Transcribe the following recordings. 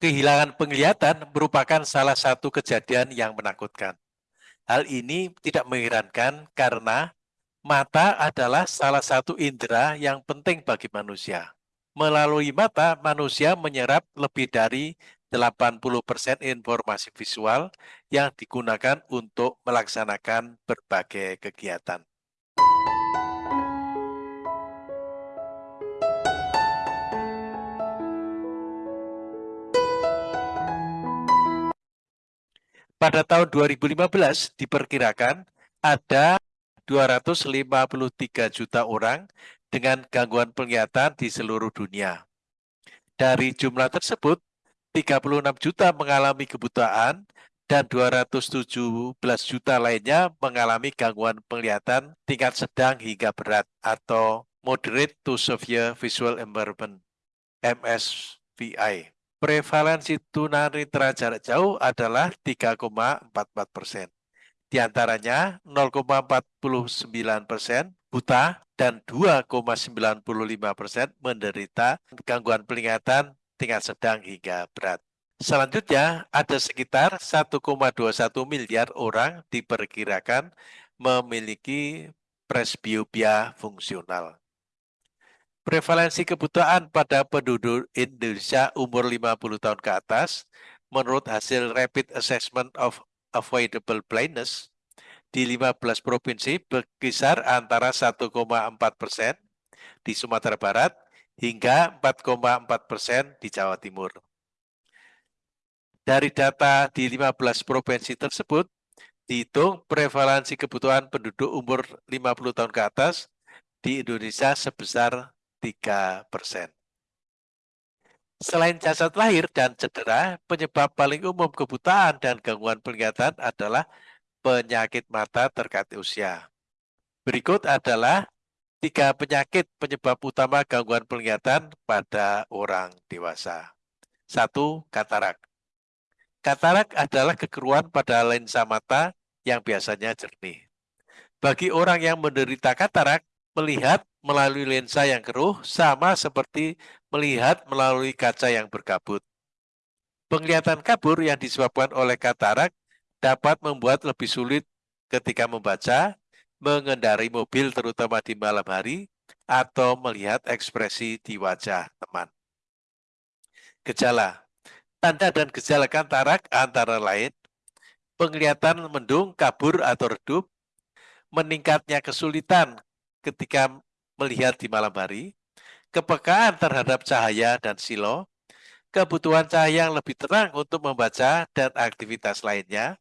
Kehilangan penglihatan merupakan salah satu kejadian yang menakutkan. Hal ini tidak mengherankan karena mata adalah salah satu indera yang penting bagi manusia. Melalui mata, manusia menyerap lebih dari 80% informasi visual yang digunakan untuk melaksanakan berbagai kegiatan. Pada tahun 2015 diperkirakan ada 253 juta orang dengan gangguan penglihatan di seluruh dunia. Dari jumlah tersebut, 36 juta mengalami kebutaan dan 217 juta lainnya mengalami gangguan penglihatan tingkat sedang hingga berat atau moderate to severe visual impairment MSVI. Prevalensi tunanetra jarak jauh adalah 3,44 persen. Di antaranya 0,49 persen buta dan 2,95 persen menderita gangguan penglihatan tingkat sedang hingga berat. Selanjutnya, ada sekitar 1,21 miliar orang diperkirakan memiliki presbiopia fungsional. Prevalensi kebutaan pada penduduk Indonesia umur 50 tahun ke atas menurut hasil Rapid Assessment of Avoidable Blindness di 15 provinsi berkisar antara 1,4 persen di Sumatera Barat hingga 4,4 persen di Jawa Timur. Dari data di 15 provinsi tersebut, dihitung prevalensi kebutuhan penduduk umur 50 tahun ke atas di Indonesia sebesar 3 persen. Selain jasad lahir dan cedera, penyebab paling umum kebutaan dan gangguan penglihatan adalah penyakit mata terkait usia. Berikut adalah tiga penyakit penyebab utama gangguan penglihatan pada orang dewasa. Satu, katarak. Katarak adalah kekeruan pada lensa mata yang biasanya jernih. Bagi orang yang menderita katarak, melihat melalui lensa yang keruh sama seperti melihat melalui kaca yang berkabut. Penglihatan kabur yang disebabkan oleh katarak dapat membuat lebih sulit ketika membaca, mengendari mobil terutama di malam hari, atau melihat ekspresi di wajah teman. Gejala Tanda dan gejala katarak antara lain, penglihatan mendung, kabur atau redup, meningkatnya kesulitan ketika melihat di malam hari, kepekaan terhadap cahaya dan silo, kebutuhan cahaya yang lebih terang untuk membaca dan aktivitas lainnya,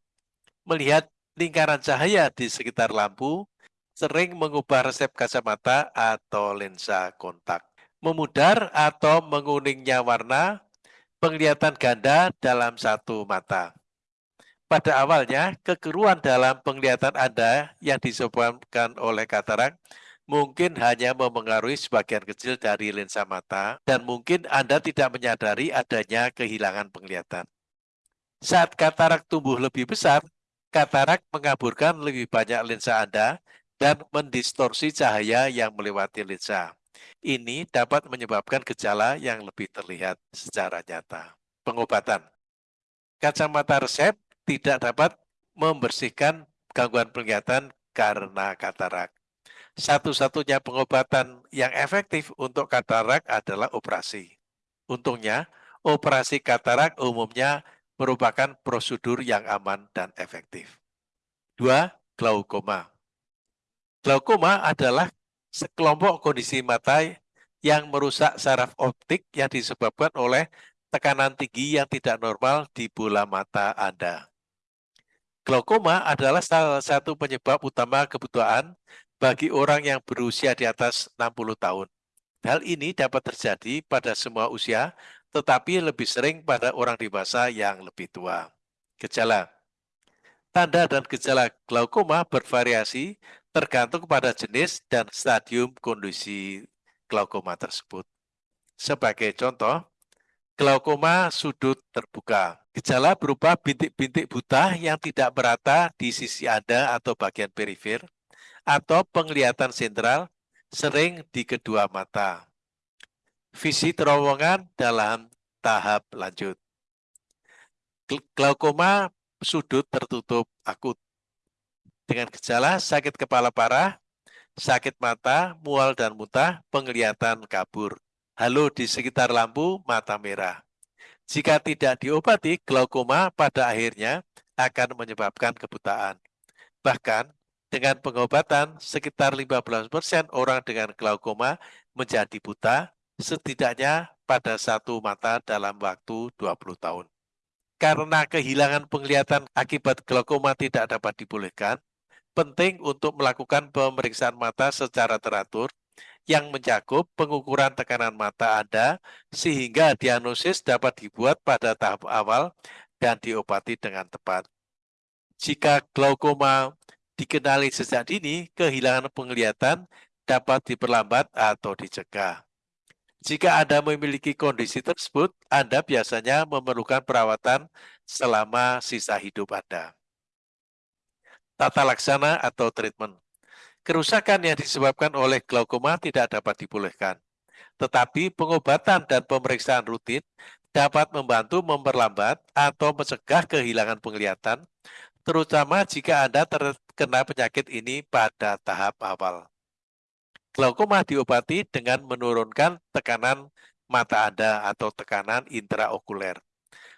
melihat lingkaran cahaya di sekitar lampu, sering mengubah resep kacamata atau lensa kontak. Memudar atau menguningnya warna, penglihatan ganda dalam satu mata. Pada awalnya, kekeruan dalam penglihatan Anda yang disebabkan oleh katarak mungkin hanya memengaruhi sebagian kecil dari lensa mata dan mungkin Anda tidak menyadari adanya kehilangan penglihatan. Saat katarak tumbuh lebih besar, katarak mengaburkan lebih banyak lensa Anda dan mendistorsi cahaya yang melewati lensa. Ini dapat menyebabkan gejala yang lebih terlihat secara nyata. Pengobatan Kacamata resep tidak dapat membersihkan gangguan penglihatan karena katarak. Satu-satunya pengobatan yang efektif untuk katarak adalah operasi. Untungnya, operasi katarak umumnya merupakan prosedur yang aman dan efektif. Dua, glaukoma. Glaukoma adalah sekelompok kondisi mata yang merusak saraf optik yang disebabkan oleh tekanan tinggi yang tidak normal di bola mata Anda. Glaukoma adalah salah satu penyebab utama kebutuhan bagi orang yang berusia di atas 60 tahun. Hal ini dapat terjadi pada semua usia, tetapi lebih sering pada orang dewasa yang lebih tua. Gejala Tanda dan gejala glaukoma bervariasi tergantung pada jenis dan stadium kondisi glaukoma tersebut. Sebagai contoh, glaukoma sudut terbuka. Gejala berupa bintik-bintik buta yang tidak merata di sisi Anda atau bagian perifer, atau penglihatan sentral sering di kedua mata. Visi terowongan dalam tahap lanjut. Glaukoma sudut tertutup akut. Dengan gejala sakit kepala parah, sakit mata, mual dan muntah, penglihatan kabur. Halo di sekitar lampu, mata merah. Jika tidak diobati, glaukoma pada akhirnya akan menyebabkan kebutaan. Bahkan dengan pengobatan, sekitar 15% orang dengan glaukoma menjadi buta, setidaknya pada satu mata dalam waktu 20 tahun. Karena kehilangan penglihatan akibat glaukoma tidak dapat dipulihkan, penting untuk melakukan pemeriksaan mata secara teratur yang mencakup pengukuran tekanan mata Anda sehingga diagnosis dapat dibuat pada tahap awal dan diobati dengan tepat. Jika glaukoma dikenali sejak dini, kehilangan penglihatan dapat diperlambat atau dicegah. Jika Anda memiliki kondisi tersebut, Anda biasanya memerlukan perawatan selama sisa hidup Anda. Tata laksana atau treatment. Kerusakan yang disebabkan oleh glaukoma tidak dapat dipulihkan. Tetapi pengobatan dan pemeriksaan rutin dapat membantu memperlambat atau mencegah kehilangan penglihatan terutama jika Anda terkena penyakit ini pada tahap awal. Glaukoma diobati dengan menurunkan tekanan mata Anda atau tekanan intraokuler.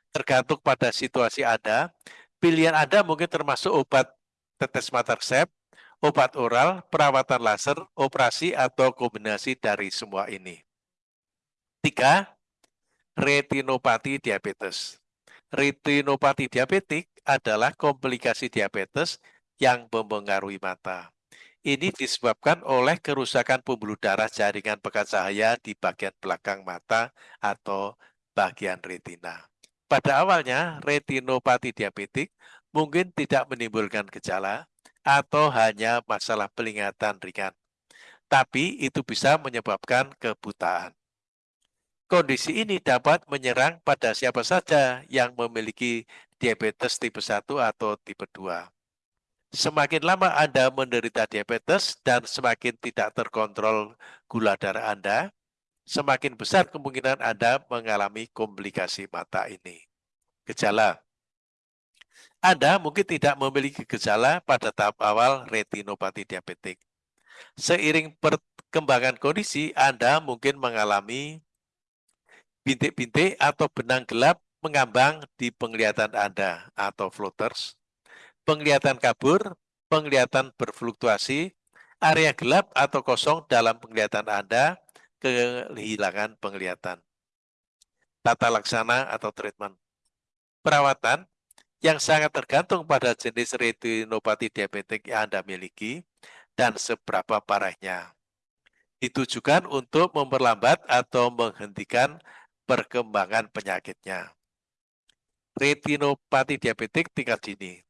Tergantung pada situasi Anda, pilihan Anda mungkin termasuk obat tetes mata resep, obat oral, perawatan laser, operasi, atau kombinasi dari semua ini. Tiga, retinopati diabetes. Retinopati diabetik adalah komplikasi diabetes yang mempengaruhi mata. Ini disebabkan oleh kerusakan pembuluh darah jaringan pekat cahaya di bagian belakang mata atau bagian retina. Pada awalnya, retinopati diabetik mungkin tidak menimbulkan gejala atau hanya masalah penglihatan ringan. Tapi itu bisa menyebabkan kebutaan. Kondisi ini dapat menyerang pada siapa saja yang memiliki diabetes tipe 1 atau tipe 2. Semakin lama Anda menderita diabetes dan semakin tidak terkontrol gula darah Anda, semakin besar kemungkinan Anda mengalami komplikasi mata ini. Gejala Anda mungkin tidak memiliki gejala pada tahap awal retinopati diabetik. Seiring perkembangan kondisi, Anda mungkin mengalami bintik-bintik atau benang gelap mengambang di penglihatan Anda atau floaters, penglihatan kabur, penglihatan berfluktuasi, area gelap atau kosong dalam penglihatan Anda, kehilangan penglihatan. Tata laksana atau treatment. Perawatan yang sangat tergantung pada jenis retinopati diabetik yang Anda miliki dan seberapa parahnya. Ditujukan untuk memperlambat atau menghentikan perkembangan penyakitnya. Retinopati diabetik tingkat dini.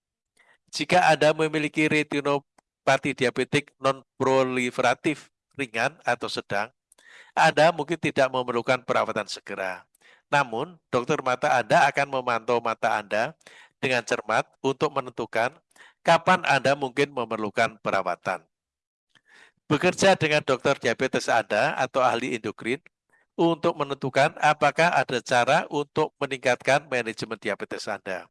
Jika Anda memiliki retinopati diabetik non-proliferatif ringan atau sedang, Anda mungkin tidak memerlukan perawatan segera. Namun, dokter mata Anda akan memantau mata Anda dengan cermat untuk menentukan kapan Anda mungkin memerlukan perawatan. Bekerja dengan dokter diabetes Anda atau ahli endokrin untuk menentukan apakah ada cara untuk meningkatkan manajemen diabetes Anda.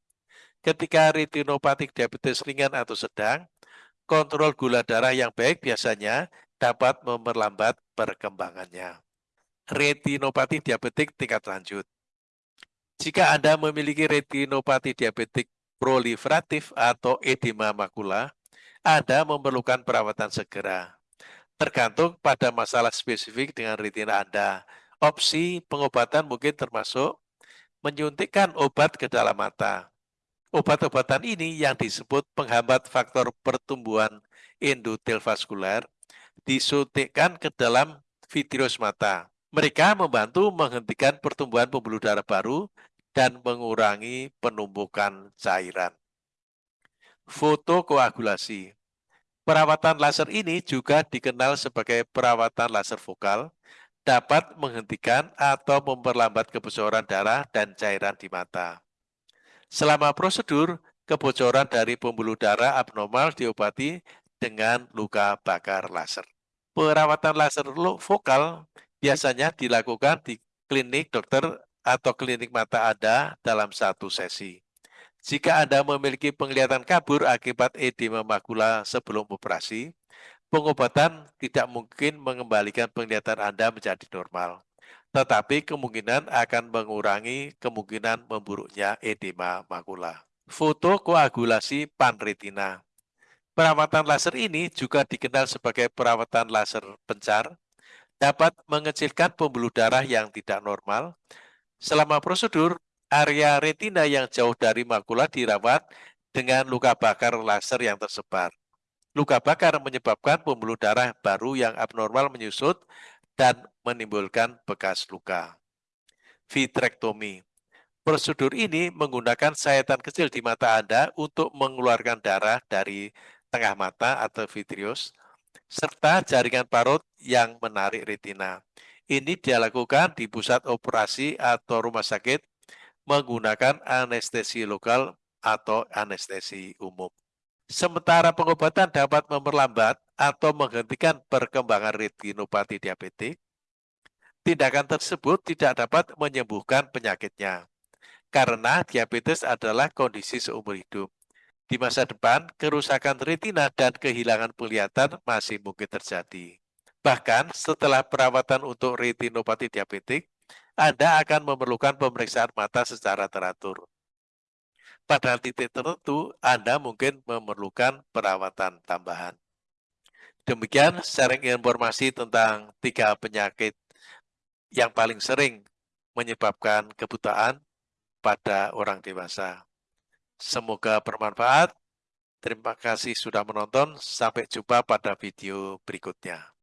Ketika retinopatik diabetes ringan atau sedang, kontrol gula darah yang baik biasanya dapat memperlambat perkembangannya. Retinopati diabetik tingkat lanjut. Jika Anda memiliki retinopati diabetik proliferatif atau edema makula, Anda memerlukan perawatan segera. Tergantung pada masalah spesifik dengan retina Anda, Opsi pengobatan mungkin termasuk menyuntikkan obat ke dalam mata. Obat-obatan ini yang disebut penghambat faktor pertumbuhan endotel vaskular disuntikkan ke dalam vitreous mata. Mereka membantu menghentikan pertumbuhan pembuluh darah baru dan mengurangi penumpukan cairan. Fotokoagulasi Perawatan laser ini juga dikenal sebagai perawatan laser vokal dapat menghentikan atau memperlambat kebocoran darah dan cairan di mata. Selama prosedur, kebocoran dari pembuluh darah abnormal diobati dengan luka bakar laser. Perawatan laser vokal biasanya dilakukan di klinik dokter atau klinik mata Anda dalam satu sesi. Jika Anda memiliki penglihatan kabur akibat edema makula sebelum operasi, pengobatan tidak mungkin mengembalikan penglihatan Anda menjadi normal, tetapi kemungkinan akan mengurangi kemungkinan memburuknya edema makula. Foto koagulasi panretina. Perawatan laser ini juga dikenal sebagai perawatan laser pencar, dapat mengecilkan pembuluh darah yang tidak normal. Selama prosedur, area retina yang jauh dari makula dirawat dengan luka bakar laser yang tersebar. Luka bakar menyebabkan pembuluh darah baru yang abnormal menyusut dan menimbulkan bekas luka. Vitrektomi Prosedur ini menggunakan sayatan kecil di mata Anda untuk mengeluarkan darah dari tengah mata atau vitrios, serta jaringan parut yang menarik retina. Ini dilakukan di pusat operasi atau rumah sakit menggunakan anestesi lokal atau anestesi umum. Sementara pengobatan dapat memperlambat atau menghentikan perkembangan retinopati diabetik, tindakan tersebut tidak dapat menyembuhkan penyakitnya, karena diabetes adalah kondisi seumur hidup. Di masa depan, kerusakan retina dan kehilangan penglihatan masih mungkin terjadi. Bahkan setelah perawatan untuk retinopati diabetik, anda akan memerlukan pemeriksaan mata secara teratur. Pada titik tertentu, Anda mungkin memerlukan perawatan tambahan. Demikian sharing informasi tentang tiga penyakit yang paling sering menyebabkan kebutaan pada orang dewasa. Semoga bermanfaat. Terima kasih sudah menonton. Sampai jumpa pada video berikutnya.